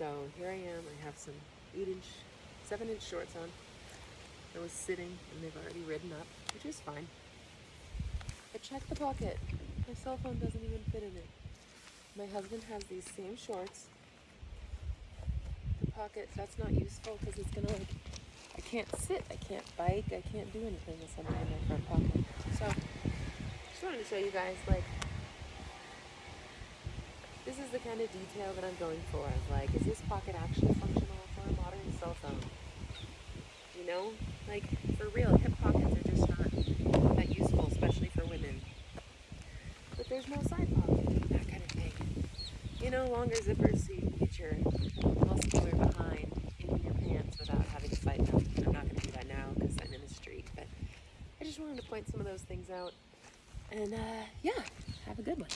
So here I am. I have some eight inch, seven inch shorts on. I was sitting and they've already ridden up, which is fine. I checked the pocket. My cell phone doesn't even fit in it. My husband has these same shorts. The pocket, that's not useful because it's gonna like, I can't sit, I can't bike, I can't do anything with something in my front pocket. So, just wanted to show you guys like, this is the kind of detail that I'm going for. Like, is this pocket actually functional for a modern cell phone? You know, like for real, hip pockets are just not that useful, especially for women. But there's no side pocket, that kind of thing. You know, longer zippers so you can get your muscular behind in your pants without having to fight them. I'm not going to do that now because I'm in the street, but I just wanted to point some of those things out. And uh, yeah, have a good one.